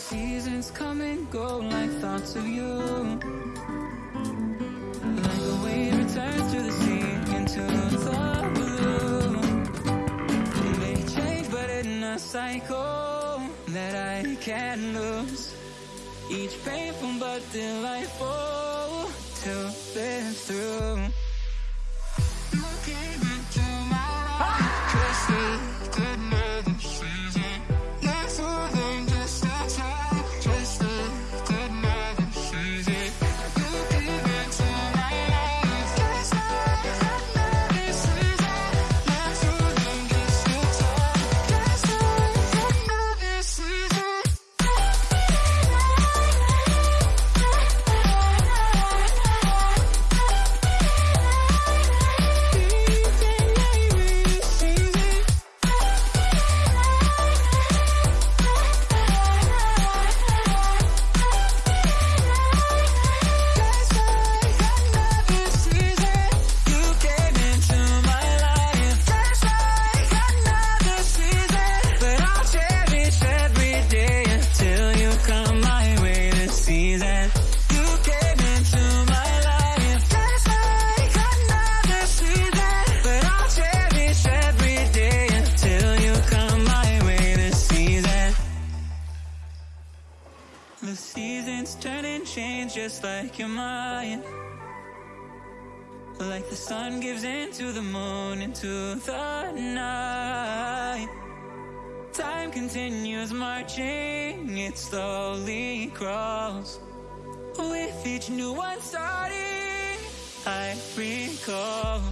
seasons come and go like thoughts of you. Like a wave returns to the sea into the blue. It may change but in a cycle that I can't lose. Each painful but delightful to live through seasons turn and change just like your mind. Like the sun gives into the moon, into the night. Time continues marching, it slowly crawls. With each new one starting, I recall.